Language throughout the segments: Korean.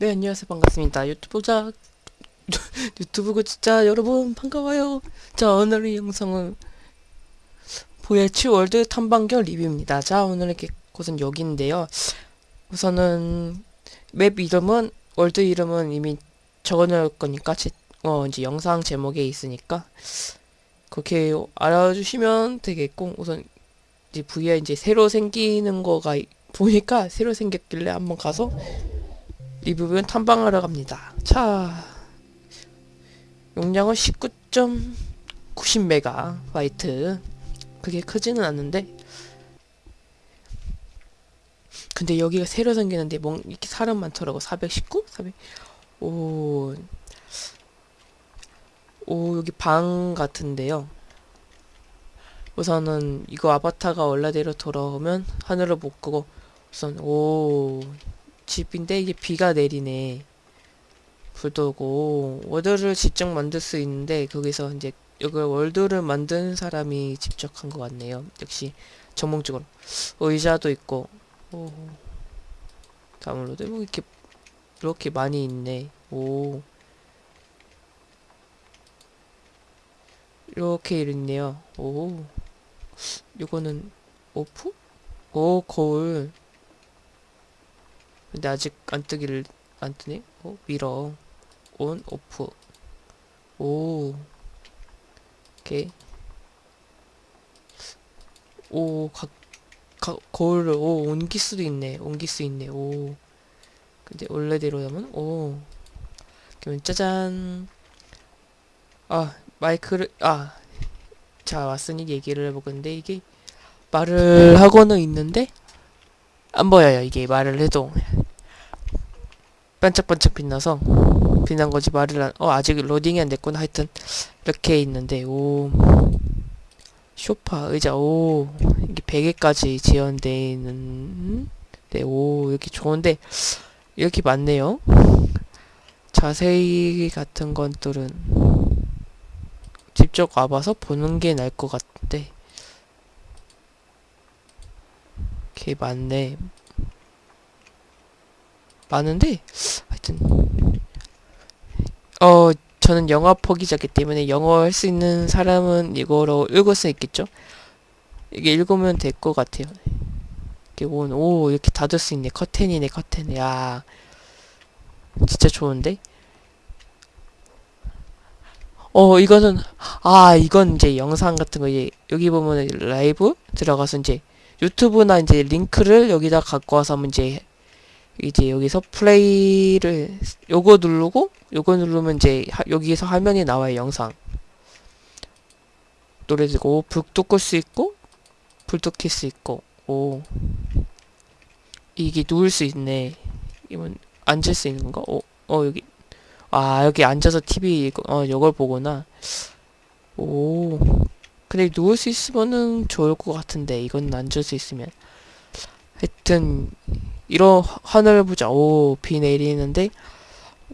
네, 안녕하세요. 반갑습니다. 유튜브자, 유튜브 구독자 여러분, 반가워요. 자, 오늘의 영상은 VR world 탐방결 리뷰입니다. 자, 오늘의 곳은 여기인데요. 우선은 map 이름은, world 이름은 이미 적어놓을 거니까, 제, 어, 이제 영상 제목에 있으니까, 그렇게 알아주시면 되겠고, 우선 이제 VR 이제 새로 생기는 거가 보니까 새로 생겼길래 한번 가서 리뷰는 탐방하러 갑니다. 자, 용량은 19.90메가 바이트. 그게 크지는 않는데, 근데 여기가 새로 생기는데 뭐 이렇게 사람 많더라고. 419? 400. 오, 오 여기 방 같은데요. 우선은 이거 아바타가 원래대로 돌아오면 하늘을 못 끄고 우선 오 집인데 이게 비가 내리네. 불도 오고 월드를 직접 만들 수 있는데 거기서 이제 이걸 월드를 만든 사람이 직접 한 것 같네요. 역시 전문적으로 의자도 있고 오 다운로드 뭐 이렇게 이렇게 많이 있네. 오 이렇게 있네요. 오 이거는 off? 오 거울 근데 아직 안 뜨기를 안 뜨네? 어? mirror on off. 오. 오케이. 오 각, 각 거울을 오 옮길 수도 있네. 옮길 수 있네. 오. 근데 원래대로 하면? 오. 그러면 짜잔. 아 마이크를 아. 자 왔으니 얘기를 해보건데 이게 말을 하고는 있는데 안 보여요 이게 말을 해도. 반짝반짝 빛나서 빛난 거지 말을 안, 어 아직 로딩이 안 됐구나. 하여튼 이렇게 있는데 오. 쇼파 의자 오. 이게 베개까지 지연되어 있는 네오. 이렇게 좋은데 이렇게 많네요. 자세히 같은 것들은 직접 와봐서 보는 게 나을 것 같은데 게 많네. 많은데? 하여튼. 어 저는 영어 포기자기 때문에 영어 할 수 있는 사람은 이거로 읽을 수 있겠죠? 이게 읽으면 될 것 같아요. 이렇게 온, 오 이렇게 닫을 수 있네. 커튼이네 커튼. 야. 진짜 좋은데? 어 이거는 아 이건 이제 영상 같은 거. 이제 여기 보면 라이브 들어가서 이제 유튜브나 이제 링크를 여기다 갖고 와서 이제 이제 여기서 플레이를 요거 누르고 요거 누르면 이제 하, 여기에서 화면이 나와요 영상. 노래 듣고 불도 끌 수 있고 불도 켤 수 있고 오. 이게 누울 수 있네. 이건 앉을 수 있는 건가? 어, 어 여기. 아 여기 앉아서 TV 어 이걸 보거나. 오 근데 누울 수 있으면은 좋을 것 같은데 이건 앉을 수 있으면. 하여튼 이런 하늘을 보자. 오 비 내리는데.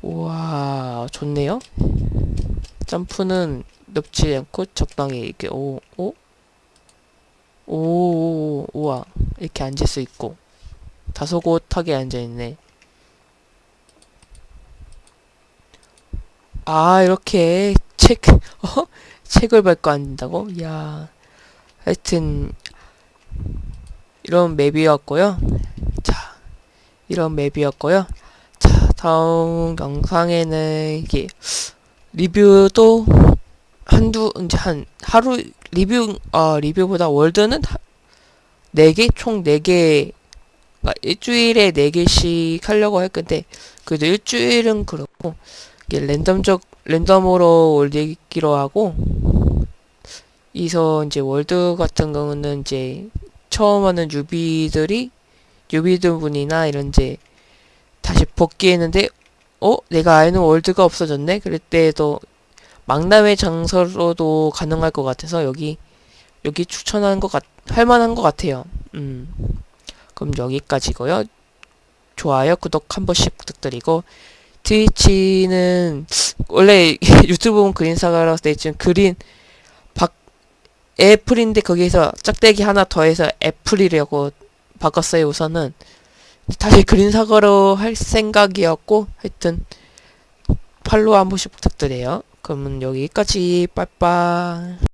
우와 좋네요. 점프는 높지 않고 적당히 이렇게 오 오? 오, 오 우와. 이렇게 앉을 수 있고. 다소곳하게 앉아있네. 아 이렇게 책 어? 책을 앉는다고? 이야 하여튼 이런 맵이었고요. 자 이런 맵이었고요. 자 다음 영상에는 이게 리뷰도 한두 이제 한 하루 리뷰 어 리뷰보다 world는 4개? 총 4개 그러니까 일주일에 4개씩 하려고 할 건데 그래도 일주일은 그렇고 이게 random적 random으로 올리기로 하고 이서 이제 world 같은 경우는 이제 처음 하는 newbie들이 유비들 분이나 이런 이제 다시 복귀했는데 어? 내가 아는 월드가 없어졌네? 그럴 때도 망남의 장소로도 가능할 것 같아서 여기 여기 추천하는 것 같, 할만한 것 같아요. 음. 그럼 여기까지고요. 좋아요 구독 한 번씩 부탁드리고 트위치는 원래 유튜브 보면 그린사가라고 돼 있지만 그린 박 애플인데 거기에서 짝대기 하나 더해서 애플이라고 바꿨어요 우선은. 다시 그린 사과로 할 생각이었고 하여튼 팔로우 한 번씩 부탁드려요. 그러면 여기까지. 빠이빠이